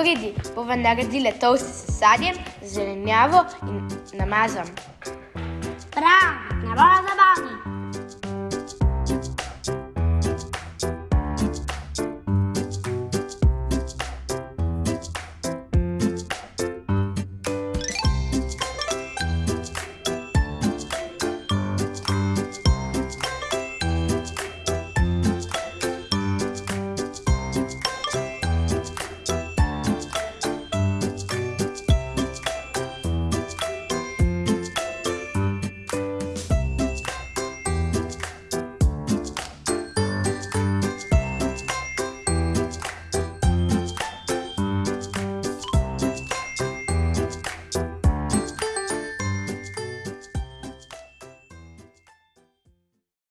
veliko jedi, bova naredila toast s sadjem, zelenjavo in namazom. Prav!